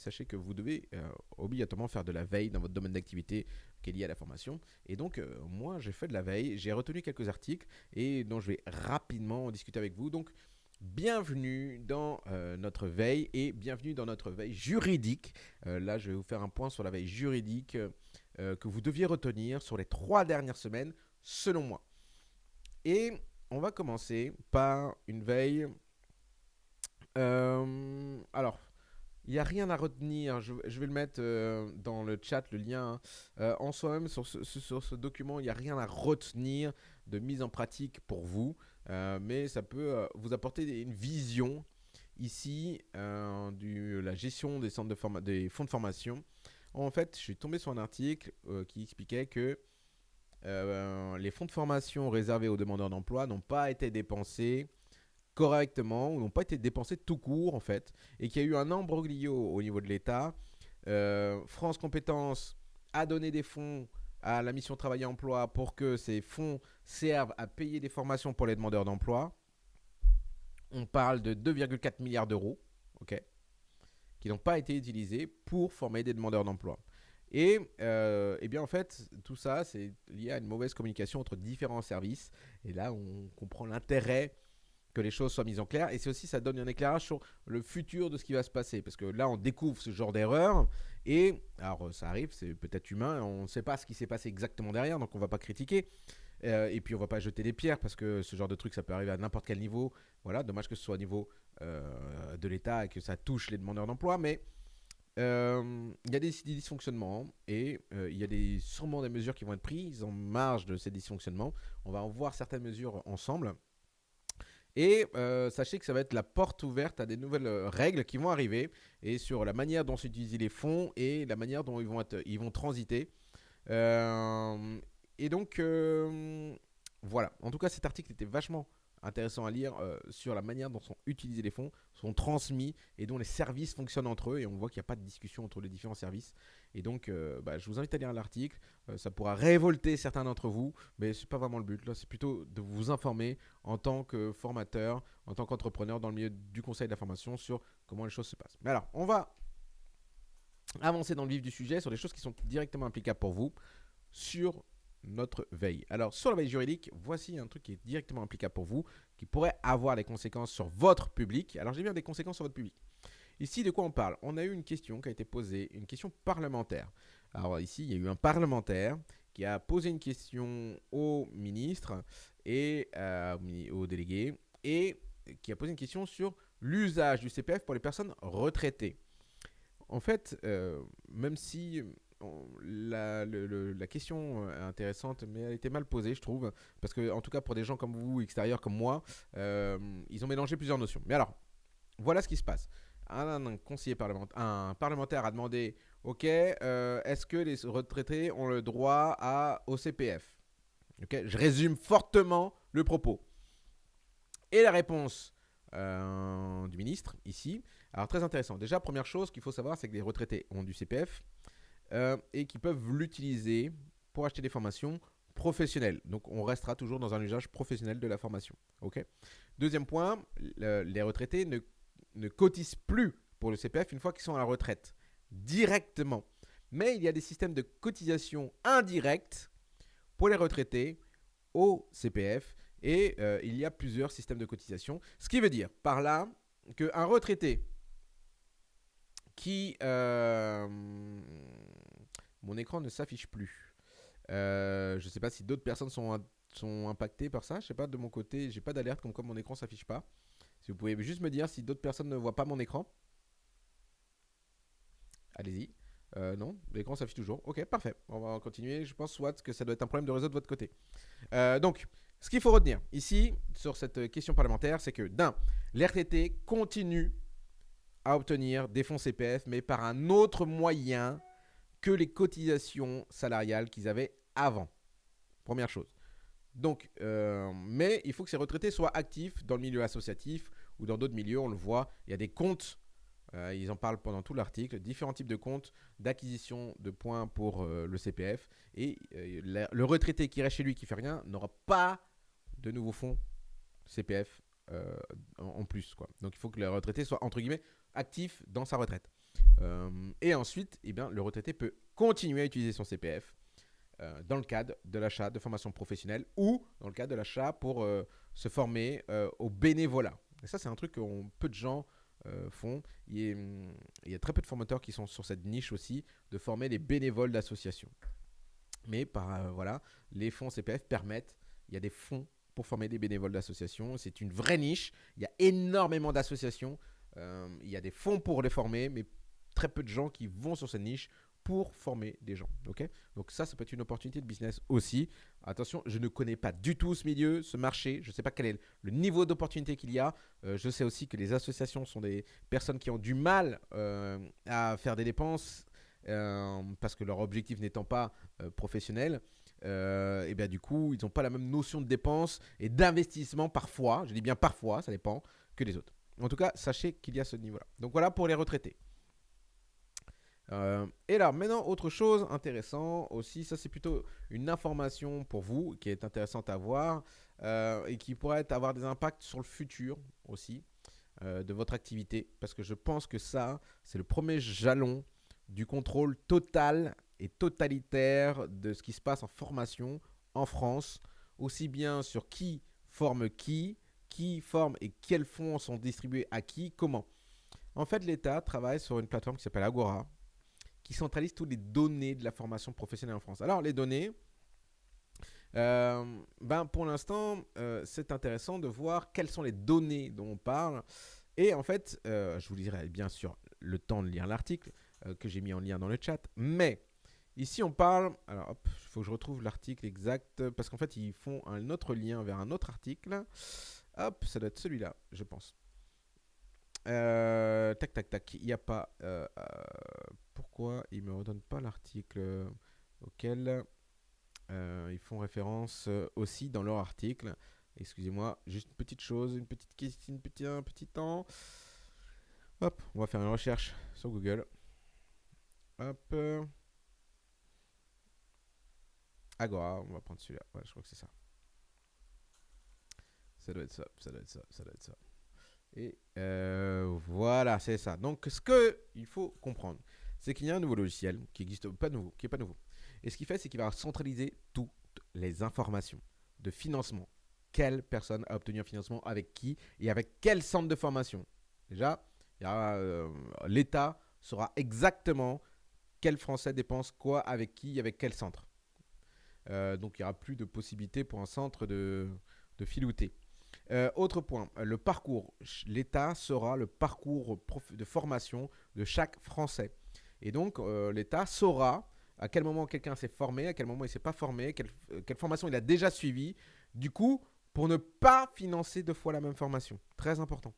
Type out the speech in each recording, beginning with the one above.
sachez que vous devez euh, obligatoirement faire de la veille dans votre domaine d'activité qui est lié à la formation. Et donc, euh, moi, j'ai fait de la veille, j'ai retenu quelques articles et dont je vais rapidement en discuter avec vous. Donc, bienvenue dans euh, notre veille et bienvenue dans notre veille juridique. là, je vais vous faire un point sur la veille juridique que vous deviez retenir sur les trois dernières semaines, selon moi. Et on va commencer par une veille. alors, il n'y a rien à retenir. Je, vais le mettre euh, dans le chat, le lien. Hein. Euh, en soi-même, sur ce, document, il n'y a rien à retenir de mise en pratique pour vous. Euh, mais ça peut vous apporter une vision ici de la gestion des fonds de formation. En fait, je suis tombé sur un article qui expliquait que les fonds de formation réservés aux demandeurs d'emploi n'ont pas été dépensés correctement ou n'ont pas été dépensés tout court en fait et qu'il y a eu un embroglio au niveau de l'État. Euh, France Compétences a donné des fonds à la mission Travail et Emploi pour que ces fonds servent à payer des formations pour les demandeurs d'emploi. On parle de 2,4 milliards d'euros, qui n'ont pas été utilisés pour former des demandeurs d'emploi. Et, euh, eh bien en fait, tout ça, c'est lié à une mauvaise communication entre différents services. Et là, on comprend l'intérêt que les choses soient mises en clair. Et c'est aussi, ça donne un éclairage sur le futur de ce qui va se passer. Parce que là, on découvre ce genre d'erreur. Et, alors, ça arrive, c'est peut-être humain. On ne sait pas ce qui s'est passé exactement derrière, donc on ne va pas critiquer. Euh, et puis, on ne va pas jeter des pierres, parce que ce genre de truc, ça peut arriver à n'importe quel niveau. Voilà, dommage que ce soit au niveau euh, de l'État et que ça touche les demandeurs d'emploi. Mais euh, il y a des, dysfonctionnements et il y a des, sûrement des mesures qui vont être prises en marge de ces dysfonctionnements. On va en voir certaines mesures ensemble. Et euh, sachez que ça va être la porte ouverte à des nouvelles euh, règles qui vont arriver et sur la manière dont s'utilisent les fonds et la manière dont ils vont, être, ils vont transiter. Euh, et donc, voilà. En tout cas, cet article était vachement intéressant à lire euh, sur la manière dont sont utilisés les fonds, sont transmis et dont les services fonctionnent entre eux. Et on voit qu'il n'y a pas de discussion entre les différents services. Et donc, euh, bah, je vous invite à lire l'article. Euh, ça pourra révolter certains d'entre vous, mais ce n'est pas vraiment le but. C'est plutôt de vous informer en tant que formateur, en tant qu'entrepreneur dans le milieu du conseil de la formation sur comment les choses se passent. Mais alors, on va avancer dans le vif du sujet sur des choses qui sont directement applicables pour vous sur notre veille. Alors, sur la veille juridique, voici un truc qui est directement applicable pour vous, qui pourrait avoir des conséquences sur votre public. Alors, j'ai bien des conséquences sur votre public. Ici, de quoi on parle? On a eu une question qui a été posée, une question parlementaire. Alors ici, il y a eu un parlementaire qui a posé une question au ministre et euh, au délégué et qui a posé une question sur l'usage du CPF pour les personnes retraitées. En fait, euh, même si la, la, question est intéressante, mais elle était mal posée, je trouve. Parce que, en tout cas, pour des gens comme vous, extérieurs comme moi, euh, ils ont mélangé plusieurs notions. Mais alors, voilà ce qui se passe. Un, conseiller parlementaire, a demandé Ok, euh, est-ce que les retraités ont le droit à, au CPF Ok, je résume fortement le propos. Et la réponse euh, du ministre, ici. Alors, très intéressant. Déjà, première chose qu'il faut savoir, c'est que les retraités ont du CPF. Euh, et qui peuvent l'utiliser pour acheter des formations professionnelles. Donc on restera toujours dans un usage professionnel de la formation. Deuxième point, les retraités ne, ne cotisent plus pour le CPF une fois qu'ils sont à la retraite, directement. Mais il y a des systèmes de cotisation indirects pour les retraités au CPF et euh, il y a plusieurs systèmes de cotisation. Ce qui veut dire par là qu'un retraité qui... Euh, mon écran ne s'affiche plus. Euh, je ne sais pas si d'autres personnes sont, sont impactées par ça. Je sais pas, de mon côté, j'ai pas d'alerte comme quoi mon écran s'affiche pas. Si vous pouvez juste me dire si d'autres personnes ne voient pas mon écran. Allez-y. Euh, non, l'écran s'affiche toujours. Ok, parfait. On va continuer. Je pense soit que ça doit être un problème de réseau de votre côté. donc, ce qu'il faut retenir ici, sur cette question parlementaire, c'est que d'un, l'RTT continue à obtenir des fonds CPF, mais par un autre moyen que les cotisations salariales qu'ils avaient avant. Première chose. Donc, euh, mais il faut que ces retraités soient actifs dans le milieu associatif ou dans d'autres milieux. On le voit, il y a des comptes, euh, ils en parlent pendant tout l'article, différents types de comptes d'acquisition de points pour euh, le CPF. Et le retraité qui reste chez lui, qui fait rien, n'aura pas de nouveaux fonds CPF en, plus. Quoi. Donc, il faut que le retraité soit, entre guillemets, actif dans sa retraite. Et ensuite, eh bien, le retraité peut continuer à utiliser son CPF dans le cadre de l'achat de formation professionnelle ou dans le cadre de l'achat pour se former au bénévolat. Et ça, c'est un truc que peu de gens font. Il y, a, il y, a, très peu de formateurs qui sont sur cette niche aussi de former les bénévoles d'associations. Mais par, voilà, les fonds CPF permettent, il y a des fonds pour former des bénévoles d'associations. C'est une vraie niche. Il y a énormément d'associations. Euh, il y a des fonds pour les former, mais très peu de gens qui vont sur cette niche pour former des gens. ok? Donc ça, ça peut être une opportunité de business aussi. Attention, je ne connais pas du tout ce milieu, ce marché. Je ne sais pas quel est le niveau d'opportunité qu'il y a. Euh, je sais aussi que les associations sont des personnes qui ont du mal euh, à faire des dépenses parce que leur objectif n'étant pas professionnel. Euh, et bien du coup, ils n'ont pas la même notion de dépense et d'investissement parfois, je dis bien parfois, ça dépend, que les autres. En tout cas, sachez qu'il y a ce niveau-là. Donc voilà pour les retraités. Euh, et là, maintenant, autre chose intéressant aussi, ça c'est plutôt une information pour vous qui est intéressante à voir euh, et qui pourrait avoir des impacts sur le futur aussi de votre activité. Parce que je pense que ça, c'est le premier jalon du contrôle total et totalitaire de ce qui se passe en formation en France, aussi bien sur qui forme qui, qui forme et quels fonds sont distribués à qui, comment. En fait, l'État travaille sur une plateforme qui s'appelle Agora, centralise toutes les données de la formation professionnelle en France. Alors, les données, euh, ben, pour l'instant, euh, c'est intéressant de voir quelles sont les données dont on parle. Et en fait, euh, je vous dirai bien sûr le temps de lire l'article que j'ai mis en lien dans le chat, mais Ici, on parle. Alors, il faut que je retrouve l'article exact. Parce qu'en fait, ils font un autre lien vers un autre article. Hop, ça doit être celui-là, je pense. Tac, tac, tac. Il n'y a pas. Euh, euh, ils me redonnent pas l'article auquel ils font référence aussi dans leur article Excusez-moi, juste une petite chose, une petite question, un petit temps. Hop, on va faire une recherche sur Google. Hop. Agora, on va prendre celui-là. Je crois que c'est ça. Ça doit être ça, ça doit être ça, ça doit être ça. Et euh, voilà, c'est ça. Donc, ce qu'il faut comprendre, c'est qu'il y a un nouveau logiciel qui existe pas nouveau, qui est pas nouveau. Et ce qu'il fait, c'est qu'il va centraliser toutes les informations de financement. Quelle personne a obtenu un financement avec qui et avec quel centre de formation. Déjà, euh, l'État saura exactement quel Français dépense quoi avec qui, avec quel centre. Euh, donc il n'y aura plus de possibilité pour un centre de, filouter. Euh, autre point, le parcours. L'État sera le parcours de formation de chaque Français. Et donc euh, l'État saura à quel moment quelqu'un s'est formé, à quel moment il ne s'est pas formé, quelle, formation il a déjà suivi. Du coup, pour ne pas financer deux fois la même formation. Très important.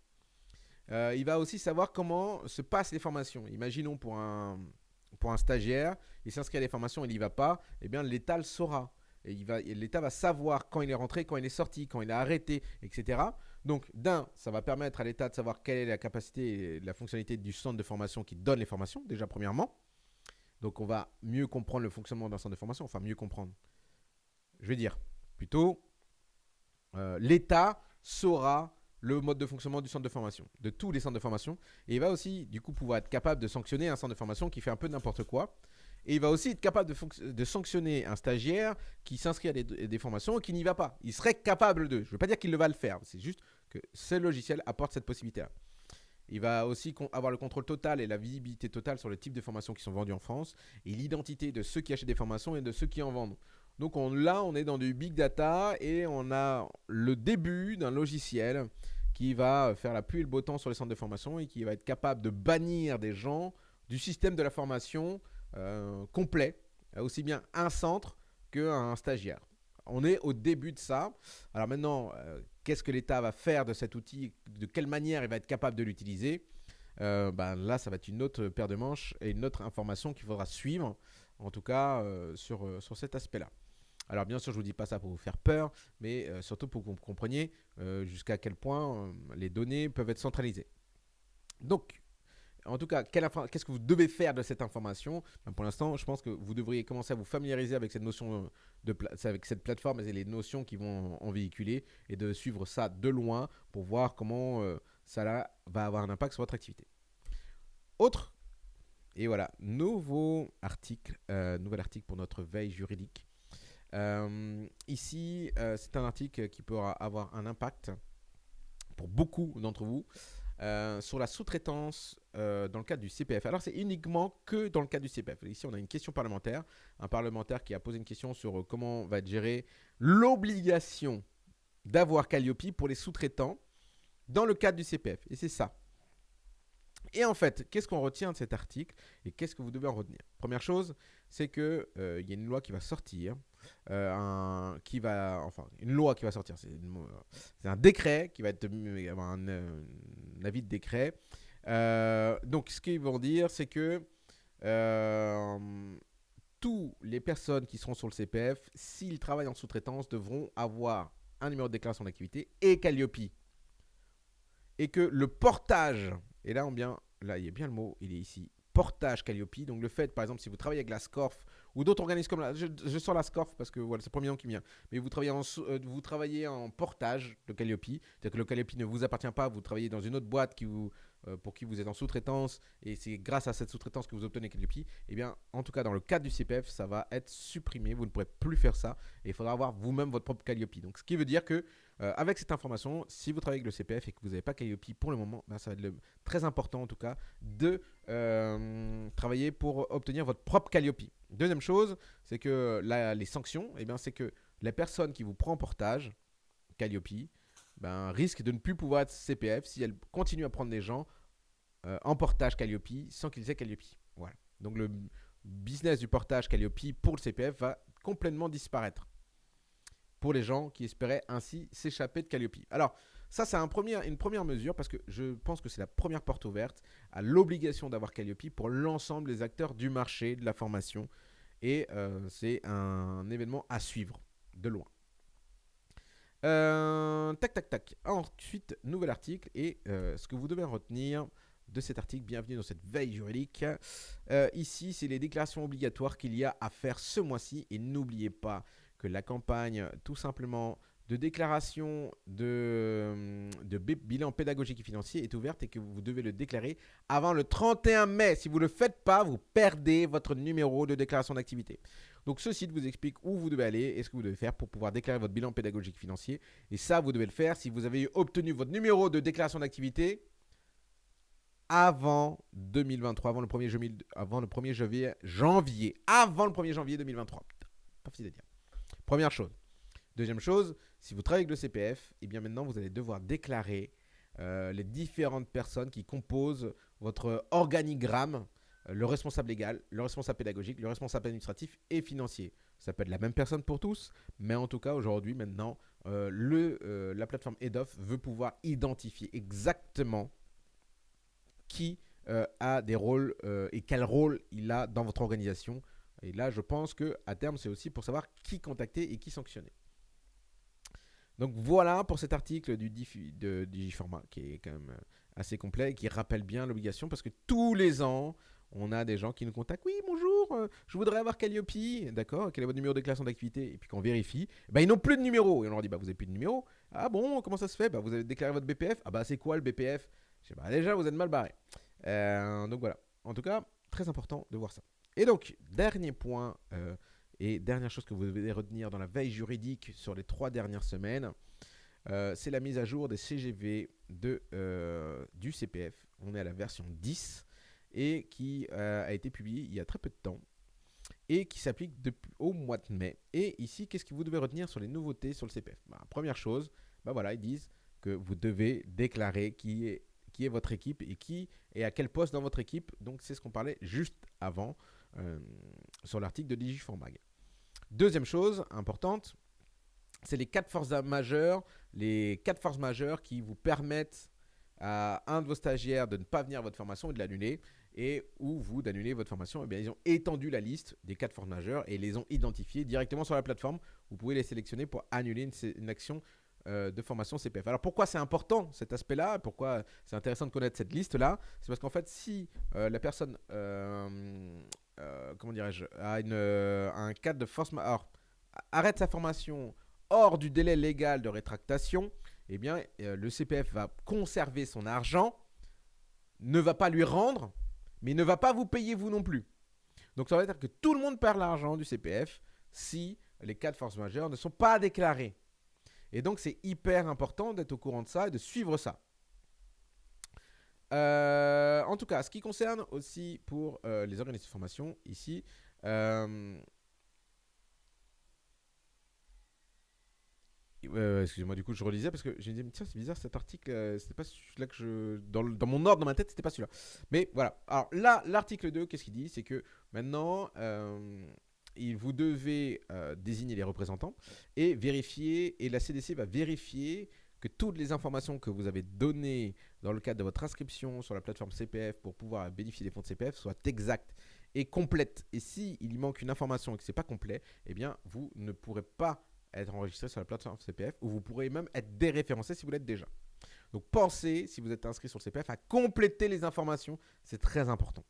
il va aussi savoir comment se passent les formations. Imaginons pour un, un stagiaire, il s'inscrit à des formations, il n'y va pas, eh bien l'État le saura. Et l'État va savoir quand il est rentré, quand il est sorti, quand il a arrêté, etc. Donc, d'un, ça va permettre à l'État de savoir quelle est la capacité et la fonctionnalité du centre de formation qui donne les formations, déjà premièrement. Donc, on va mieux comprendre le fonctionnement d'un centre de formation, enfin mieux comprendre. Je vais dire, plutôt, euh, l'État saura le mode de fonctionnement du centre de formation, de tous les centres de formation. Et il va aussi, du coup, pouvoir être capable de sanctionner un centre de formation qui fait un peu n'importe quoi. Et il va aussi être capable de, sanctionner un stagiaire qui s'inscrit à des, formations et qui n'y va pas. Il serait capable de. Je ne veux pas dire qu'il le va le faire, c'est juste que ce logiciel apporte cette possibilité-là. Il va aussi avoir le contrôle total et la visibilité totale sur le type de formations qui sont vendues en France et l'identité de ceux qui achètent des formations et de ceux qui en vendent. Donc là, on est dans du big data et on a le début d'un logiciel qui va faire la pluie et le beau temps sur les centres de formation et qui va être capable de bannir des gens du système de la formation euh, complet, aussi bien un centre qu'un stagiaire. On est au début de ça. Alors maintenant, euh, qu'est-ce que l'État va faire de cet outil De quelle manière il va être capable de l'utiliser euh, ben Là, ça va être une autre paire de manches et une autre information qu'il faudra suivre, en tout cas sur, sur cet aspect-là. Alors bien sûr, je ne vous dis pas ça pour vous faire peur, mais euh, surtout pour que vous compreniez euh, jusqu'à quel point euh, les données peuvent être centralisées. Donc, en tout cas, qu'est-ce que vous devez faire de cette information? Ben, Pour l'instant, je pense que vous devriez commencer à vous familiariser avec cette notion de avec cette plateforme et les notions qui vont en, véhiculer et de suivre ça de loin pour voir comment ça va avoir un impact sur votre activité. Autre et voilà, nouveau article, nouvel article pour notre veille juridique. ici, c'est un article qui pourra avoir un impact pour beaucoup d'entre vous euh, sur la sous-traitance euh, dans le cadre du CPF. Alors, c'est uniquement que dans le cadre du CPF. Ici, on a une question parlementaire. Un parlementaire qui a posé une question sur euh, comment va être gérée l'obligation d'avoir Calliope pour les sous-traitants dans le cadre du CPF. Et c'est ça. Et en fait, qu'est-ce qu'on retient de cet article et qu'est-ce que vous devez en retenir? Première chose, c'est qu'il il y a une loi qui va sortir, euh, un, qui va, enfin, une loi qui va sortir, c'est un décret qui va être un, un, avis de décret. Euh, donc, ce qu'ils vont dire, c'est que tous les personnes qui seront sur le CPF, s'ils travaillent en sous-traitance, devront avoir un numéro de déclaration d'activité et Calliope. Et que le portage et là, on bien, là, il y a bien le mot, il est ici, portage Calliope. Donc le fait, par exemple, si vous travaillez avec la SCORF ou d'autres organismes comme là, je, sors la SCORF parce que voilà, c'est le premier nom qui vient, mais vous travaillez en, euh, vous travaillez en portage de Calliope, c'est-à-dire que le Calliope ne vous appartient pas, vous travaillez dans une autre boîte qui euh, pour qui vous êtes en sous-traitance et c'est grâce à cette sous-traitance que vous obtenez Calliope, eh bien, en tout cas, dans le cadre du CPF, ça va être supprimé, vous ne pourrez plus faire ça et il faudra avoir vous-même votre propre Calliope. Donc ce qui veut dire que euh, avec cette information, si vous travaillez avec le CPF et que vous n'avez pas Calliope pour le moment, ben, ça va être très important en tout cas de euh, travailler pour obtenir votre propre Calliope. Deuxième chose, c'est que les sanctions, eh c'est que la personne qui vous prend en portage, Calliope, ben, risque de ne plus pouvoir être CPF si elle continue à prendre des gens euh, en portage Calliope sans qu'ils aient Calliope. Voilà. Donc le business du portage Calliope pour le CPF va complètement disparaître pour les gens qui espéraient ainsi s'échapper de Calliope. Alors, ça, c'est une première mesure parce que je pense que c'est la première porte ouverte à l'obligation d'avoir Calliope pour l'ensemble des acteurs du marché de la formation. Et euh, c'est un événement à suivre de loin. Euh, tac, tac, tac. Ensuite, nouvel article. Et euh, ce que vous devez retenir de cet article, bienvenue dans cette veille juridique. ici, c'est les déclarations obligatoires qu'il y a à faire ce mois-ci. Et n'oubliez pas, que la campagne tout simplement de déclaration de, de, bilan pédagogique et financier est ouverte et que vous devez le déclarer avant le 31 mai. Si vous ne le faites pas, vous perdez votre numéro de déclaration d'activité. Donc ce site vous explique où vous devez aller et ce que vous devez faire pour pouvoir déclarer votre bilan pédagogique financier. Et ça, vous devez le faire si vous avez obtenu votre numéro de déclaration d'activité avant 2023, avant le 1er janvier, avant le 1er janvier, janvier, avant le 1er janvier 2023. pas facile à dire. Première chose. Deuxième chose, si vous travaillez avec le CPF, et eh bien maintenant vous allez devoir déclarer euh, les différentes personnes qui composent votre organigramme, euh, le responsable légal, le responsable pédagogique, le responsable administratif et financier. Ça peut être la même personne pour tous, mais en tout cas aujourd'hui maintenant, euh, la plateforme EDOF veut pouvoir identifier exactement qui a des rôles et quel rôle il a dans votre organisation et là, je pense que à terme, c'est aussi pour savoir qui contacter et qui sanctionner. Donc voilà pour cet article du Digiformat qui est quand même euh, assez complet et qui rappelle bien l'obligation parce que tous les ans, on a des gens qui nous contactent. Oui, bonjour, euh, je voudrais avoir Calliope. D'accord, quel est votre numéro de déclaration d'activité Et puis quand on vérifie, bah, ils n'ont plus de numéro. Et on leur dit, bah, vous n'avez plus de numéro. Ah bon, comment ça se fait? Bah, Vous avez déclaré votre BPF. Ah bah c'est quoi le BPF Je sais, bah, déjà, vous êtes mal barré. Euh, donc voilà. En tout cas, très important de voir ça. Et donc, dernier point euh, et dernière chose que vous devez retenir dans la veille juridique sur les trois dernières semaines, euh, c'est la mise à jour des CGV de, euh, du CPF. On est à la version 10 et qui a été publiée il y a très peu de temps et qui s'applique au mois de mai. Et ici, qu'est-ce que vous devez retenir sur les nouveautés sur le CPF bah, Première chose, bah voilà, ils disent que vous devez déclarer qui est, qui est votre équipe et qui est à quel poste dans votre équipe. Donc c'est ce qu'on parlait juste avant. Euh, sur l'article de Digiformag. Deuxième chose importante, c'est les quatre forces majeures, les quatre forces majeures qui vous permettent à un de vos stagiaires de ne pas venir à votre formation et de l'annuler, et ou vous d'annuler votre formation. Eh bien, ils ont étendu la liste des quatre forces majeures et les ont identifiées directement sur la plateforme. Vous pouvez les sélectionner pour annuler une, action euh, de formation CPF. Alors pourquoi c'est important cet aspect-là? Pourquoi c'est intéressant de connaître cette liste-là? C'est parce qu'en fait, si euh, la personne comment dirais-je, à, euh, un cadre de force majeure, arrête sa formation hors du délai légal de rétractation, eh bien, euh, le CPF va conserver son argent, ne va pas lui rendre, mais ne va pas vous payer vous non plus. Donc ça veut dire que tout le monde perd l'argent du CPF si les cas de force majeure ne sont pas déclarés. Et donc c'est hyper important d'être au courant de ça et de suivre ça. Euh, en tout cas, ce qui concerne aussi pour euh, les organismes de formation, ici, euh, excusez-moi, du coup, je relisais parce que je me disais, tiens, c'est bizarre cet article, c'était pas celui-là que je. Dans, dans, mon ordre, dans ma tête, c'était pas celui-là. Mais voilà. Alors là, l'article 2, qu'est-ce qu'il dit? C'est que maintenant, vous devez désigner les représentants et vérifier, et la CDC va vérifier que toutes les informations que vous avez données dans le cadre de votre inscription sur la plateforme CPF pour pouvoir bénéficier des fonds de CPF soient exactes et complètes. Et s'il il manque une information et que ce n'est pas complet, eh bien, vous ne pourrez pas être enregistré sur la plateforme CPF ou vous pourrez même être déréférencé si vous l'êtes déjà. Donc pensez, si vous êtes inscrit sur le CPF, à compléter les informations. C'est très important.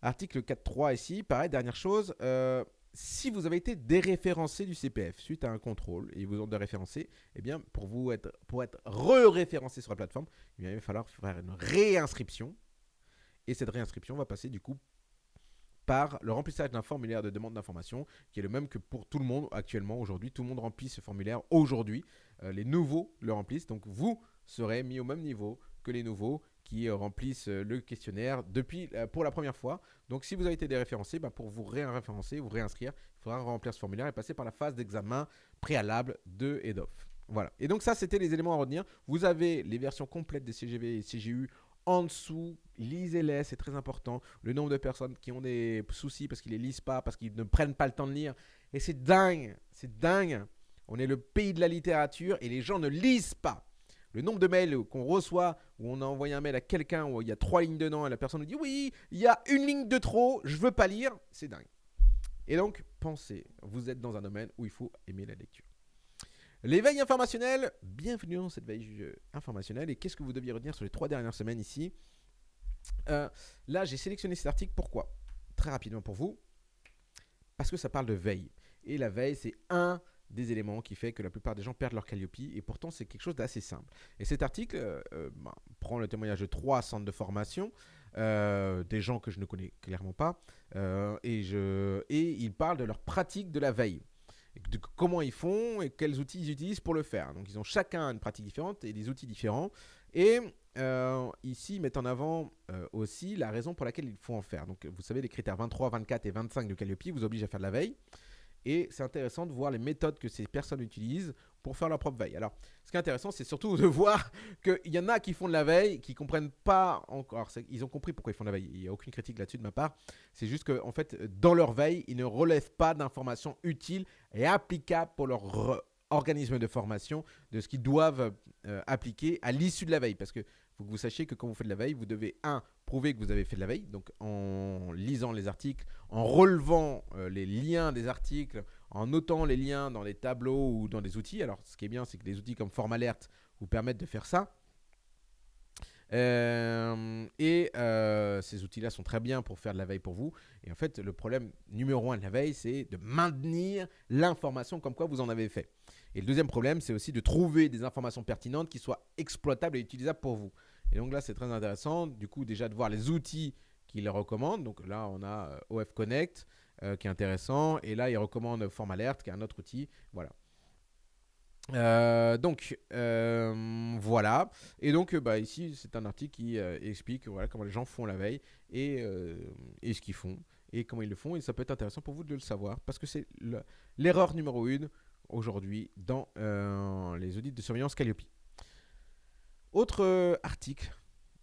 Article 4.3 ici, pareil, dernière chose. Euh, si vous avez été déréférencé du CPF suite à un contrôle et ils vous ont déréférencé, eh bien, pour, vous être, pour être re-référencé sur la plateforme, eh il va falloir faire une réinscription. Et cette réinscription va passer du coup par le remplissage d'un formulaire de demande d'information qui est le même que pour tout le monde actuellement aujourd'hui. Tout le monde remplit ce formulaire aujourd'hui. Euh, les nouveaux le remplissent. Donc vous serez mis au même niveau que les nouveaux qui euh, remplissent euh, le questionnaire depuis euh, pour la première fois. Donc si vous avez été déréférencé, bah, pour vous référencer, vous réinscrire, il faudra remplir ce formulaire et passer par la phase d'examen préalable de EDOF. Voilà. Et donc ça, c'était les éléments à retenir. Vous avez les versions complètes des CGV et CGU en dessous. Lisez-les, c'est très important. Le nombre de personnes qui ont des soucis parce qu'ils ne les lisent pas, parce qu'ils ne prennent pas le temps de lire. Et c'est dingue, c'est dingue. On est le pays de la littérature et les gens ne lisent pas. Le nombre de mails qu'on reçoit, où on a envoyé un mail à quelqu'un, où il y a trois lignes dedans, et la personne nous dit oui, il y a une ligne de trop, je veux pas lire, c'est dingue. Et donc, pensez, vous êtes dans un domaine où il faut aimer la lecture. L'éveil informationnel, bienvenue dans cette veille euh, informationnelle. Et qu'est-ce que vous deviez retenir sur les trois dernières semaines ici? Euh, Là, j'ai sélectionné cet article. Pourquoi? Très rapidement pour vous. Parce que ça parle de veille. Et la veille, c'est un des éléments qui fait que la plupart des gens perdent leur Calliope et pourtant c'est quelque chose d'assez simple. Et cet article euh, euh, bah, prend le témoignage de trois centres de formation, euh, des gens que je ne connais clairement pas, et, je, et il parle de leur pratique de la veille. De comment ils font et quels outils ils utilisent pour le faire. Donc ils ont chacun une pratique différente et des outils différents. Et ici, ils mettent en avant aussi la raison pour laquelle il faut en faire. Donc vous savez, les critères 23, 24 et 25 de Calliope vous obligent à faire de la veille. Et c'est intéressant de voir les méthodes que ces personnes utilisent pour faire leur propre veille. Alors, ce qui est intéressant, c'est surtout de voir qu'il y en a qui font de la veille, qui comprennent pas encore. Ils ont compris pourquoi ils font de la veille. Il n'y a aucune critique là-dessus de ma part. C'est juste qu'en en fait, dans leur veille, ils ne relèvent pas d'informations utiles et applicables pour leur organisme de formation, de ce qu'ils doivent euh, appliquer à l'issue de la veille. Parce que faut que vous sachiez que quand vous faites de la veille, vous devez, un, prouver que vous avez fait de la veille, donc en lisant les articles, en relevant euh, les liens des articles, en notant les liens dans les tableaux ou dans des outils. Alors, ce qui est bien, c'est que des outils comme FormAlert vous permettent de faire ça. Euh, et euh, ces outils-là sont très bien pour faire de la veille pour vous. Et en fait, le problème numéro un de la veille, c'est de maintenir l'information comme quoi vous en avez fait. Et le deuxième problème, c'est aussi de trouver des informations pertinentes qui soient exploitables et utilisables pour vous. Et donc là, c'est très intéressant, du coup, déjà de voir les outils qu'il recommande. Donc là, on a euh, OF Connect qui est intéressant. Et là, il recommande Form Alert qui est un autre outil. Voilà. Euh, donc voilà et donc bah, ici c'est un article qui explique voilà comment les gens font la veille et, et ce qu'ils font et comment ils le font et ça peut être intéressant pour vous de le savoir parce que c'est l'erreur numéro une aujourd'hui dans les audits de surveillance Calliope autre euh, article,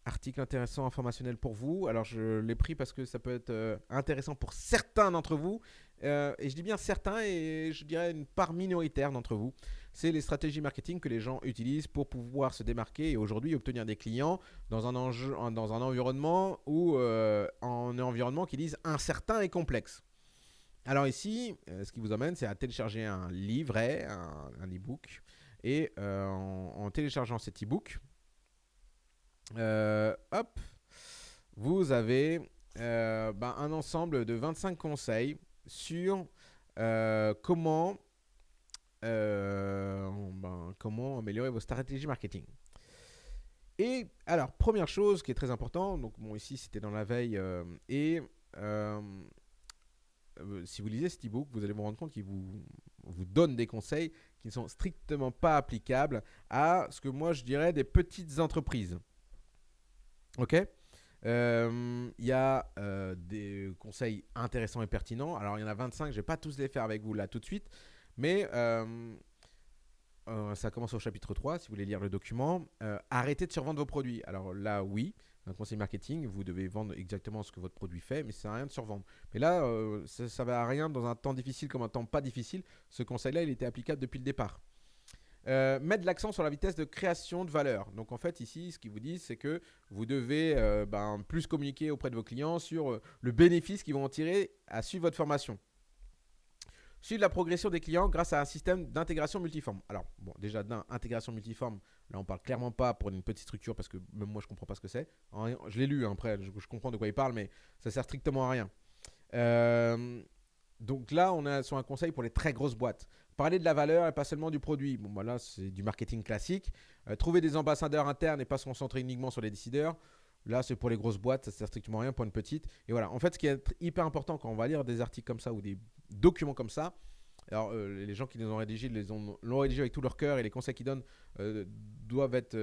article intéressant, informationnel pour vous. Alors je l'ai pris parce que ça peut être euh, intéressant pour certains d'entre vous. Euh, et je dis bien certains et je dirais une part minoritaire d'entre vous. C'est les stratégies marketing que les gens utilisent pour pouvoir se démarquer et aujourd'hui obtenir des clients dans un, enjeu, dans un environnement ou en environnement qui disent incertain et complexe. Alors ici, ce qui vous amène, c'est à télécharger un livret, un, e-book. Et en, téléchargeant cet e-book, euh, hop, vous avez euh, ben, un ensemble de 25 conseils sur euh, comment, ben, comment améliorer vos stratégies marketing. Et alors, première chose qui est très importante, donc bon, ici c'était dans la veille, et si vous lisez cet e-book, vous allez vous rendre compte qu'il vous, donne des conseils qui ne sont strictement pas applicables à ce que moi je dirais des petites entreprises. Ok? Euh, il y a euh, des conseils intéressants et pertinents. Alors, il y en a 25, je ne vais pas tous les faire avec vous là tout de suite. Mais euh, ça commence au chapitre 3, si vous voulez lire le document. arrêtez de survendre vos produits. Alors là, oui, un conseil marketing, vous devez vendre exactement ce que votre produit fait, mais ça n'a rien de survendre. Mais là, ça ne va à rien dans un temps difficile comme un temps pas difficile. Ce conseil-là, il était applicable depuis le départ. Euh, mettre l'accent sur la vitesse de création de valeur. Donc en fait ici, ce qu'ils vous disent, c'est que vous devez euh, ben, plus communiquer auprès de vos clients sur euh, le bénéfice qu'ils vont en tirer à suivre votre formation. Suivre la progression des clients grâce à un système d'intégration multiforme. Alors bon, déjà d'intégration multiforme, là on parle clairement pas pour une petite structure parce que même moi je comprends pas ce que c'est. Je l'ai lu hein, après, je, comprends de quoi il parle, mais ça sert strictement à rien. donc là, on est sur un conseil pour les très grosses boîtes. Parler de la valeur et pas seulement du produit. Bon, bah c'est du marketing classique. Euh, trouver des ambassadeurs internes et pas se concentrer uniquement sur les décideurs. Là, c'est pour les grosses boîtes, ça sert strictement rien pour une petite. Et voilà, en fait, ce qui est hyper important quand on va lire des articles comme ça ou des documents comme ça, alors euh, les gens qui les ont rédigés l'ont rédigé avec tout leur cœur et les conseils qu'ils donnent euh, doivent être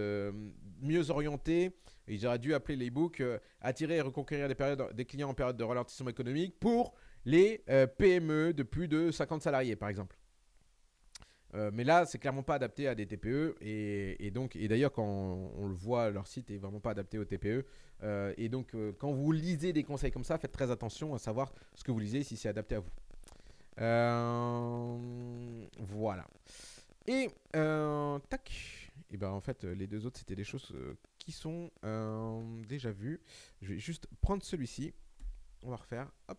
mieux orientés. ils auraient dû appeler les books Attirer et reconquérir des, périodes, des clients en période de ralentissement économique pour les PME de plus de 50 salariés, par exemple. Euh, mais là, c'est clairement pas adapté à des TPE. Et, donc, et d'ailleurs, quand on, le voit, leur site est vraiment pas adapté aux TPE. Euh, et donc, euh, quand vous lisez des conseils comme ça, faites très attention à savoir ce que vous lisez, si c'est adapté à vous. voilà. Et tac. Et ben en fait, les deux autres, c'était des choses qui sont déjà vues. Je vais juste prendre celui-ci. On va refaire. Hop.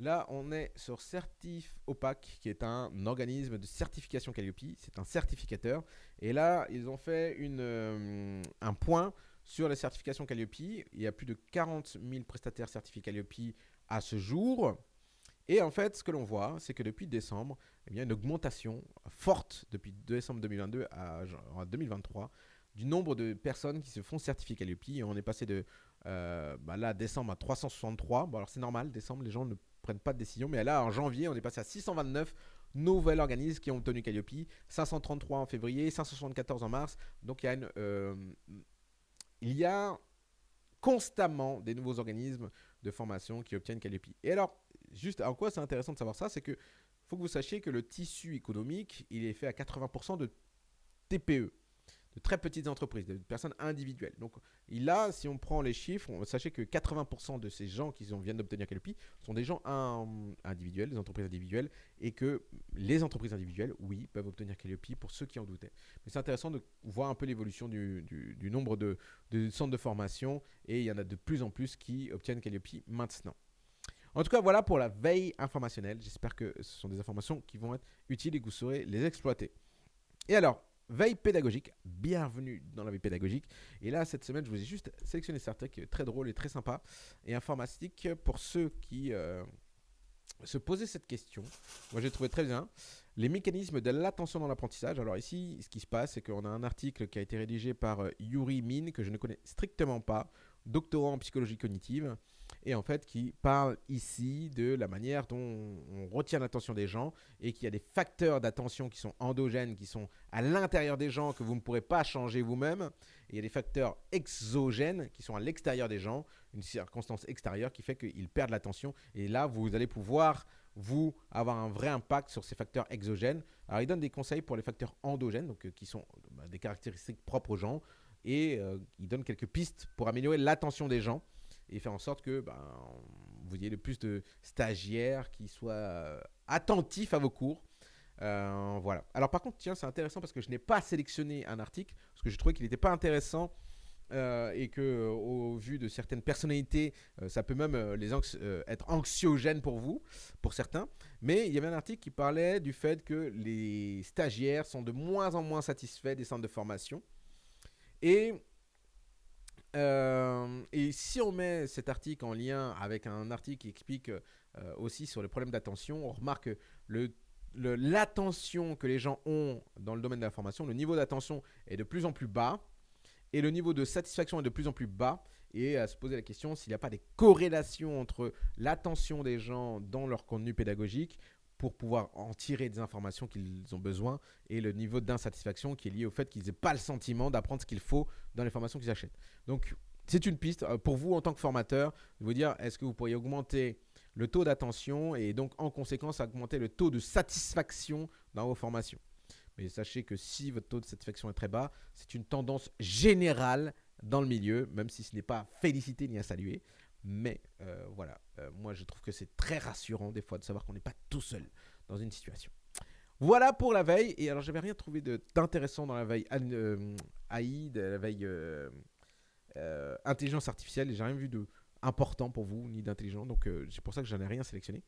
Là, on est sur Certif Opaque, qui est un organisme de certification Calliope. C'est un certificateur. Et là, ils ont fait euh, un point sur les certifications Calliope. Il y a plus de 40 000 prestataires certifiés Calliope à ce jour. Et en fait, ce que l'on voit, c'est que depuis décembre, eh bien, une augmentation forte depuis décembre 2022 à, 2023 du nombre de personnes qui se font certifier Calliope. On est passé de euh, bah là, décembre à 363. Bon, alors c'est normal, décembre, les gens ne prennent pas de décision. Mais là, en janvier, on est passé à 629 nouveaux organismes qui ont obtenu Calliope. 533 en février, 574 en mars. Donc il y a, il y a constamment des nouveaux organismes de formation qui obtiennent Calliope. Et alors, juste en quoi c'est intéressant de savoir ça, c'est que faut que vous sachiez que le tissu économique, il est fait à 80% de TPE de très petites entreprises, de personnes individuelles. Donc là, si on prend les chiffres, sachez que 80% de ces gens qui viennent d'obtenir Calliope sont des gens individuels, des entreprises individuelles, et que les entreprises individuelles, oui, peuvent obtenir Calliope pour ceux qui en doutaient. Mais c'est intéressant de voir un peu l'évolution du, nombre de, de, centres de formation, et il y en a de plus en plus qui obtiennent Calliope maintenant. En tout cas, voilà pour la veille informationnelle. J'espère que ce sont des informations qui vont être utiles et que vous saurez les exploiter. Et alors, Veille pédagogique, bienvenue dans la veille pédagogique. Et là, cette semaine, je vous ai juste sélectionné certains qui est très drôle et très sympa et informatique pour ceux qui euh, se posaient cette question. Moi, j'ai trouvé très bien. Les mécanismes de l'attention dans l'apprentissage. Alors ici, ce qui se passe, c'est qu'on a un article qui a été rédigé par euh, Yuri Min, que je ne connais strictement pas, doctorant en psychologie cognitive et en fait qui parle ici de la manière dont on retient l'attention des gens et qu'il y a des facteurs d'attention qui sont endogènes, qui sont à l'intérieur des gens que vous ne pourrez pas changer vous-même. Et il y a des facteurs exogènes qui sont à l'extérieur des gens, une circonstance extérieure qui fait qu'ils perdent l'attention. Et là, vous allez pouvoir vous avoir un vrai impact sur ces facteurs exogènes. Alors, il donne des conseils pour les facteurs endogènes, donc euh, qui sont bah, des caractéristiques propres aux gens, et euh, il donne quelques pistes pour améliorer l'attention des gens et faire en sorte que ben, vous ayez le plus de stagiaires qui soient euh, attentifs à vos cours. Euh, voilà. Alors par contre, tiens, c'est intéressant parce que je n'ai pas sélectionné un article parce que je trouvais qu'il n'était pas intéressant euh, et que au vu de certaines personnalités, ça peut même les être anxiogène pour vous, pour certains. Mais il y avait un article qui parlait du fait que les stagiaires sont de moins en moins satisfaits des centres de formation et euh, et si on met cet article en lien avec un article qui explique euh, aussi sur les problèmes d'attention, on remarque que l'attention que les gens ont dans le domaine de la formation, le niveau d'attention est de plus en plus bas. et le niveau de satisfaction est de plus en plus bas et à se poser la question s'il n'y a pas des corrélations entre l'attention des gens dans leur contenu pédagogique pour pouvoir en tirer des informations qu'ils ont besoin et le niveau d'insatisfaction qui est lié au fait qu'ils n'aient pas le sentiment d'apprendre ce qu'il faut dans les formations qu'ils achètent. Donc, c'est une piste euh, pour vous en tant que formateur de vous dire est-ce que vous pourriez augmenter le taux d'attention et donc en conséquence augmenter le taux de satisfaction dans vos formations? Mais sachez que si votre taux de satisfaction est très bas, c'est une tendance générale dans le milieu, même si ce n'est pas félicité ni à saluer. Mais euh, voilà, euh, moi je trouve que c'est très rassurant des fois de savoir qu'on n'est pas tout seul dans une situation. Voilà pour la veille. Et alors j'avais rien trouvé d'intéressant dans la veille euh, AI, la veille intelligence artificielle. Et j'ai rien vu de important pour vous ni d'intelligent. Donc c'est pour ça que j'en ai rien sélectionné.